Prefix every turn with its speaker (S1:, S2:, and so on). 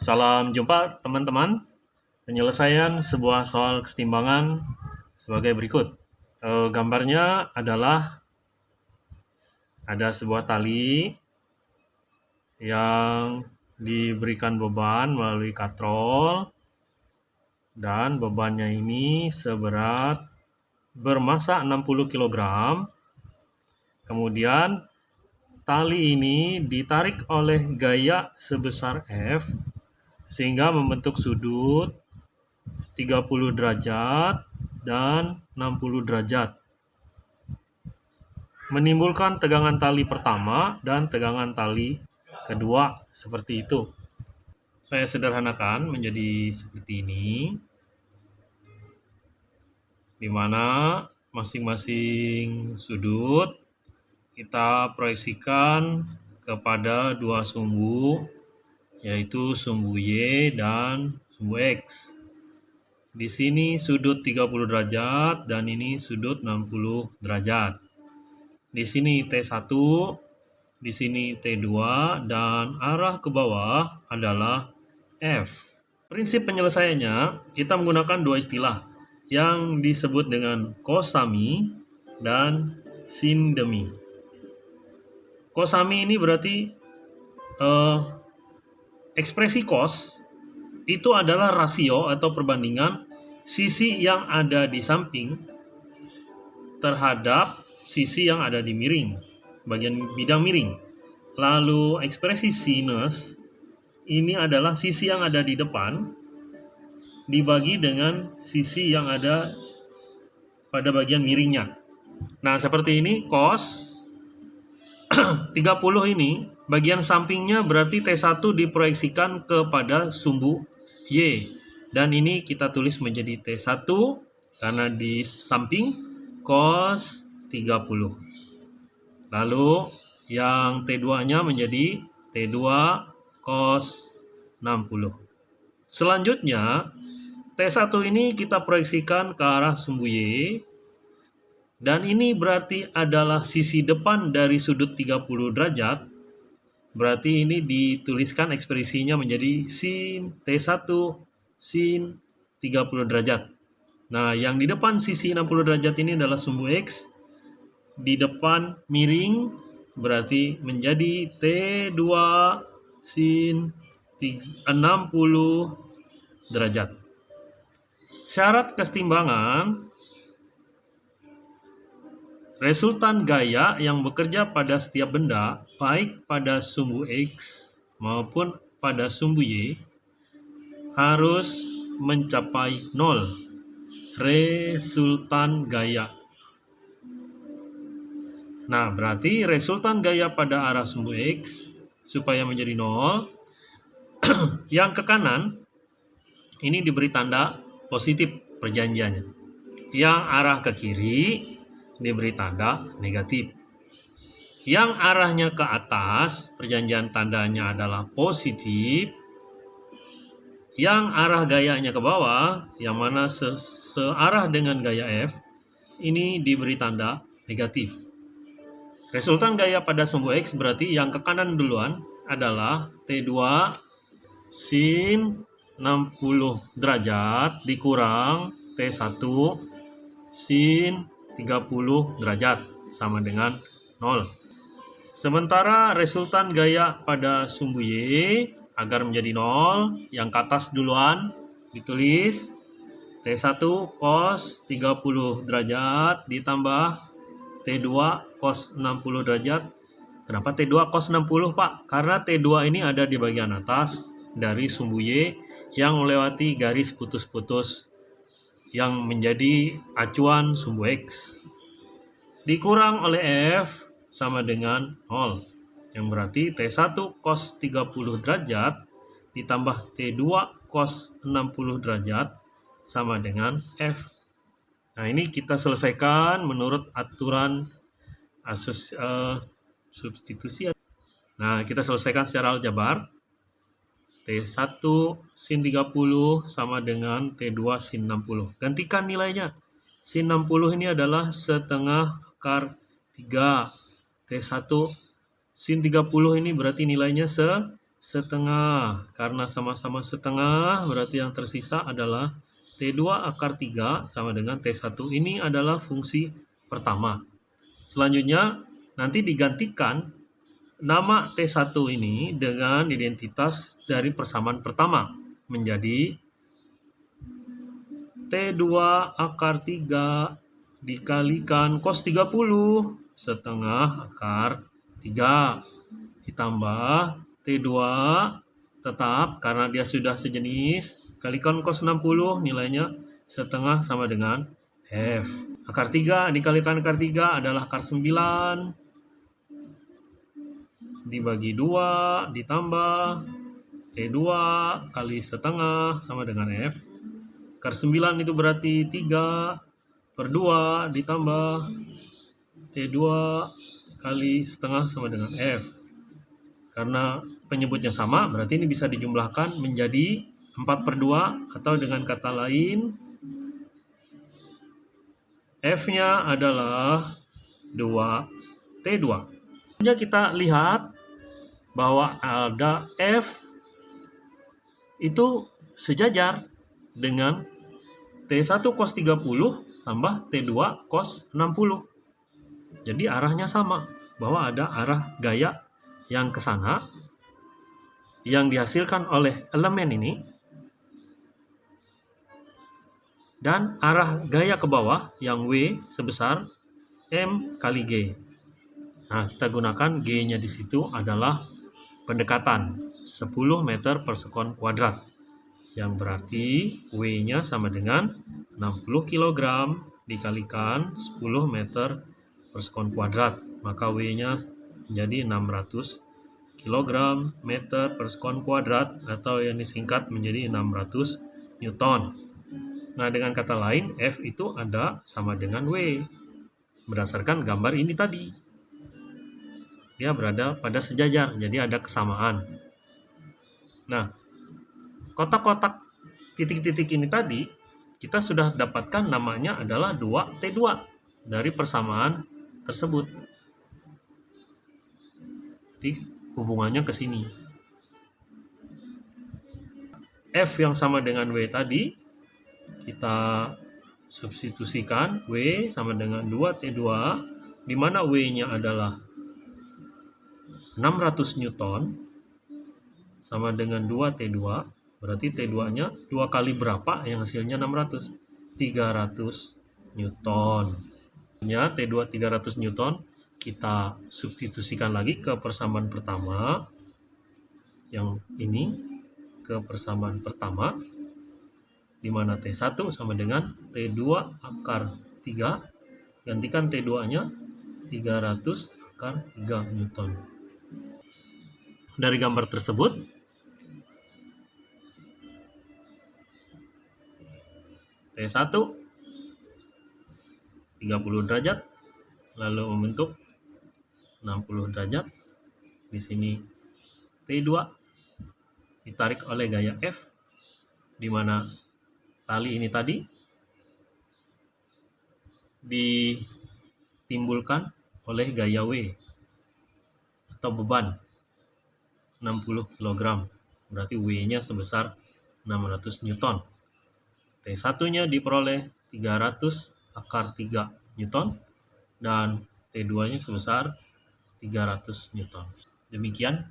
S1: Salam jumpa teman-teman. Penyelesaian sebuah soal kesetimbangan sebagai berikut. E, gambarnya adalah ada sebuah tali yang diberikan beban melalui katrol dan bebannya ini seberat bermassa 60 kg. Kemudian tali ini ditarik oleh gaya sebesar F sehingga membentuk sudut 30 derajat dan 60 derajat. Menimbulkan tegangan tali pertama dan tegangan tali kedua seperti itu. Saya sederhanakan menjadi seperti ini. Di mana masing-masing sudut kita proyeksikan kepada dua sumbu yaitu sumbu Y dan sumbu X. Di sini sudut 30 derajat dan ini sudut 60 derajat. Di sini T1, di sini T2 dan arah ke bawah adalah F. Prinsip penyelesaiannya kita menggunakan dua istilah yang disebut dengan kosami dan sindemi. Kosami ini berarti uh, Ekspresi cos itu adalah rasio atau perbandingan sisi yang ada di samping terhadap sisi yang ada di miring, bagian bidang miring. Lalu ekspresi sinus ini adalah sisi yang ada di depan dibagi dengan sisi yang ada pada bagian miringnya. Nah, seperti ini cos 30 ini bagian sampingnya berarti T1 diproyeksikan kepada sumbu Y. Dan ini kita tulis menjadi T1 karena di samping cos 30 lalu yang T2 nya menjadi T2 cos 60 selanjutnya T1 ini kita proyeksikan ke arah sumbu Y. Dan ini berarti adalah sisi depan dari sudut 30 derajat. Berarti ini dituliskan ekspresinya menjadi sin T1 sin 30 derajat. Nah, yang di depan sisi 60 derajat ini adalah sumbu X. Di depan miring berarti menjadi T2 sin 60 derajat. Syarat kesetimbangan Resultan gaya yang bekerja pada setiap benda, baik pada sumbu X maupun pada sumbu Y, harus mencapai nol. Resultan gaya. Nah, berarti resultan gaya pada arah sumbu X supaya menjadi nol. yang ke kanan, ini diberi tanda positif perjanjiannya. Yang arah ke kiri, diberi tanda negatif. Yang arahnya ke atas, perjanjian tandanya adalah positif. Yang arah gayanya ke bawah, yang mana se searah dengan gaya F, ini diberi tanda negatif. Resultan gaya pada sumbu X berarti yang ke kanan duluan adalah T2 sin 60 derajat dikurang T1 sin 30 derajat sama dengan 0. Sementara resultan gaya pada sumbu Y agar menjadi 0, yang ke atas duluan ditulis T1 cos 30 derajat ditambah T2 cos 60 derajat. Kenapa T2 cos 60 Pak? Karena T2 ini ada di bagian atas dari sumbu Y yang melewati garis putus-putus yang menjadi acuan sumbu X. Dikurang oleh F sama dengan 0 yang berarti T1 cos 30 derajat ditambah T2 cos 60 derajat sama dengan F. Nah ini kita selesaikan menurut aturan asus uh, substitusi. Nah kita selesaikan secara aljabar T1 sin 30 sama dengan T2 sin 60. Gantikan nilainya. Sin 60 ini adalah setengah akar 3. T1 sin 30 ini berarti nilainya se setengah. Karena sama-sama setengah, berarti yang tersisa adalah T2 akar 3 sama dengan T1. Ini adalah fungsi pertama. Selanjutnya, nanti digantikan nama T1 ini dengan identitas dari persamaan pertama menjadi T2 akar 3 dikalikan cos 30 setengah akar 3 ditambah T2 tetap karena dia sudah sejenis kalikan cos 60 nilainya setengah sama dengan F. Akar 3 dikalikan akar 3 adalah akar 9 dibagi 2 ditambah T2 kali setengah sama dengan F. Akar 9 itu berarti 3 per 2 ditambah T2 kali setengah sama dengan F. Karena penyebutnya sama berarti ini bisa dijumlahkan menjadi 4 per 2 atau dengan kata lain F-nya adalah 2 T2 Selanjutnya kita lihat bahwa ada F itu sejajar dengan T1 cos 30 tambah T2 cos 60. Jadi arahnya sama, bahwa ada arah gaya yang ke sana yang dihasilkan oleh elemen ini dan arah gaya ke bawah yang W sebesar M kali G. Nah, kita gunakan G-nya di situ adalah pendekatan 10 meter per sekon kuadrat yang berarti W-nya sama dengan 60 kg dikalikan 10 meter per sekon kuadrat maka W-nya menjadi 600 kg meter per sekon kuadrat atau yang disingkat menjadi 600 Newton. Nah dengan kata lain F itu ada sama dengan W. Berdasarkan gambar ini tadi dia berada pada sejajar jadi ada kesamaan nah kotak-kotak titik-titik ini tadi kita sudah dapatkan namanya adalah 2T2 dari persamaan tersebut. Jadi hubungannya ke sini. F yang sama dengan W tadi kita substitusikan W sama dengan 2T2 di mana W-nya adalah 600 Newton sama dengan 2T2 Berarti T2-nya dua kali berapa yang hasilnya 600? 300 Newton. Ya, T2 300 Newton kita substitusikan lagi ke persamaan pertama yang ini ke persamaan pertama di mana T1 sama dengan T2 akar 3 gantikan T2 nya 300 akar 3 Newton dari gambar tersebut. T1 30 derajat lalu membentuk 60 derajat. Di sini T2 ditarik oleh gaya F di mana tali ini tadi ditimbulkan oleh gaya W atau beban 60 kg berarti W nya sebesar 600 Newton T1-nya diperoleh 300 akar 3 Newton dan T2-nya sebesar 300 Newton. Demikian